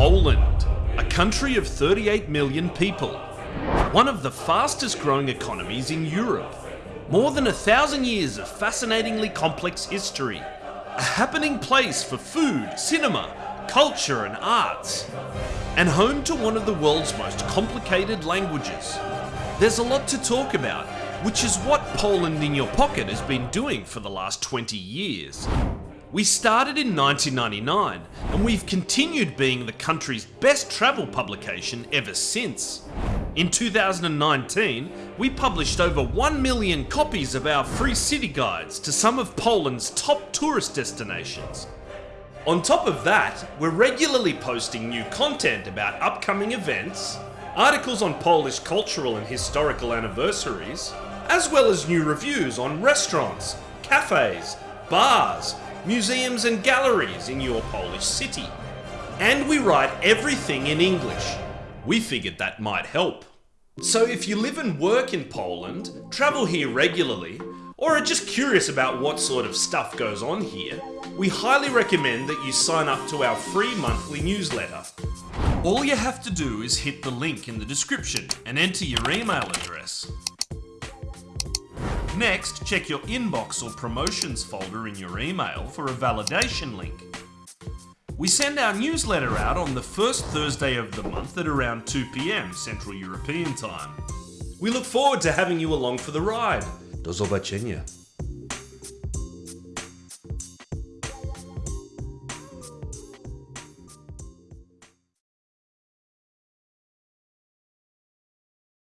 Poland, a country of 38 million people. One of the fastest growing economies in Europe. More than a thousand years of fascinatingly complex history. A happening place for food, cinema, culture and arts. And home to one of the world's most complicated languages. There's a lot to talk about, which is what Poland in Your Pocket has been doing for the last 20 years. We started in 1999 and we've continued being the country's best travel publication ever since. In 2019, we published over 1 million copies of our free city guides to some of Poland's top tourist destinations. On top of that, we're regularly posting new content about upcoming events, articles on Polish cultural and historical anniversaries, as well as new reviews on restaurants, cafes, bars, museums and galleries in your Polish city. And we write everything in English. We figured that might help. So if you live and work in Poland, travel here regularly, or are just curious about what sort of stuff goes on here, we highly recommend that you sign up to our free monthly newsletter. All you have to do is hit the link in the description and enter your email address. Next, check your inbox or promotions folder in your email for a validation link. We send our newsletter out on the first Thursday of the month at around 2pm Central European Time. We look forward to having you along for the ride. Do zobaczenia.